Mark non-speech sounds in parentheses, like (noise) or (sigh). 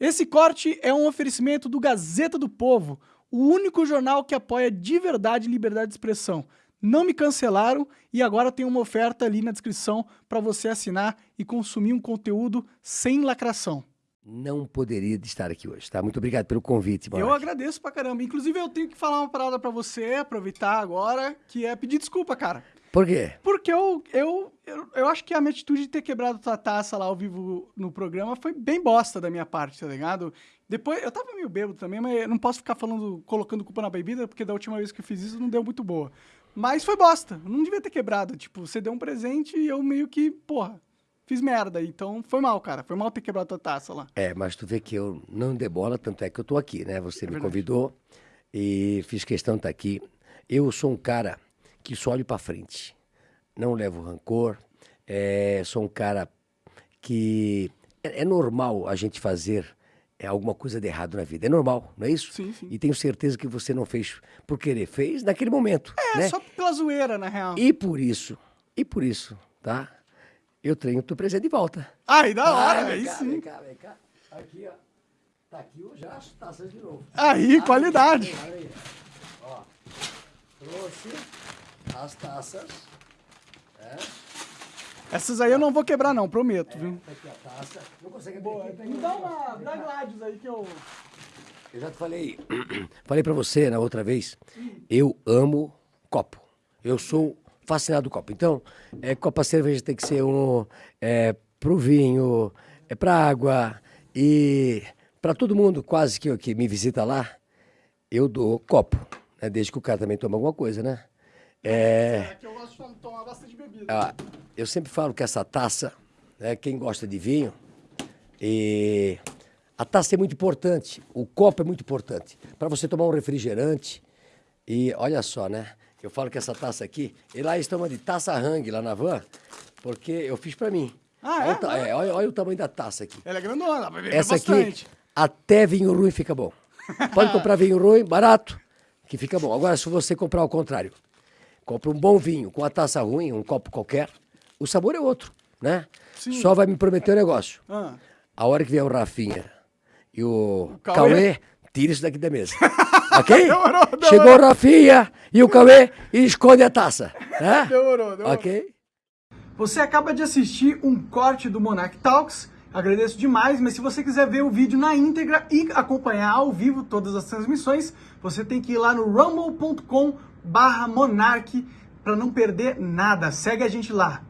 Esse corte é um oferecimento do Gazeta do Povo, o único jornal que apoia de verdade liberdade de expressão. Não me cancelaram e agora tem uma oferta ali na descrição para você assinar e consumir um conteúdo sem lacração. Não poderia estar aqui hoje, tá? Muito obrigado pelo convite, Eu agradeço pra caramba. Inclusive, eu tenho que falar uma parada pra você, aproveitar agora, que é pedir desculpa, cara. Por quê? Porque eu, eu, eu, eu acho que a minha atitude de ter quebrado tua taça lá ao vivo no programa foi bem bosta da minha parte, tá ligado? Depois, eu tava meio bêbado também, mas eu não posso ficar falando, colocando culpa na bebida, porque da última vez que eu fiz isso não deu muito boa. Mas foi bosta, eu não devia ter quebrado. Tipo, você deu um presente e eu meio que, porra, fiz merda. Então foi mal, cara. Foi mal ter quebrado tua taça lá. É, mas tu vê que eu não dei bola, tanto é que eu tô aqui, né? Você É me verdade. convidou e fiz questão de estar aqui. Eu sou um cara que só olho pra frente. Não levo rancor. É, sou um cara que... É, é normal a gente fazer é, alguma coisa de errado na vida. É normal, não é isso? Sim, sim. E tenho certeza que você não fez por querer. Fez naquele momento, É, né? só pela zoeira, na real. E por isso, e por isso, tá? Eu tenho o teu presente de volta. Ai, da hora, Ah, aí cá, sim. Vem cá, vem cá. Aqui, ó. Tá aqui já as taças de novo. Aí, qualidade. Olha aí, ó. Trouxe as taças. É, Essas aí eu não vou quebrar não, prometo, viu? tá aqui a taça. Não consegue abrir aqui? Me dá uma da Gladius aí que eu... Eu já te falei, (clears throat) falei pra você na outra vez, eu amo copo. Eu sou fascinado com copo. Então, é, copa cerveja tem que ser um é, pro vinho, é pra água e pra todo mundo quase que, que me visita lá, eu dou copo, né? Desde que o cara também tome alguma coisa, né? É, É que eu gosto de tomar bastante bebida. ah, eu sempre falo que essa taça, né, quem gosta de vinho, e a taça é muito importante, o copo é muito importante. Para você tomar um refrigerante, e olha só, né? Eu falo que essa taça aqui, e lá eles tomam de taça hang lá na van, porque eu fiz para mim. Ah, é? Olha, é, olha- olha o tamanho da taça aqui. Ela é grandona, pra beber Essa bastante. aqui, até vinho ruim fica bom. Pode comprar vinho ruim, barato, que fica bom. Agora, se você comprar ao contrário, compra um bom vinho com a taça ruim, um copo qualquer, o sabor é outro, né? Sim. Só vai me prometer um negócio. Ah. A hora que vier o Rafinha e o, Cauê? Cauê, tira isso daqui da mesa. (laughs) ok? Demorou, demorou. Chegou o Rafinha e o Cauê e esconde a taça. Né? Demorou, demorou. Ok? Você acaba de assistir um corte do Monarch Talks. Agradeço demais, mas se você quiser ver o vídeo na íntegra e acompanhar ao vivo todas as transmissões, você tem que ir lá no rumble.com barra monarch para não perder nada. Segue a gente lá.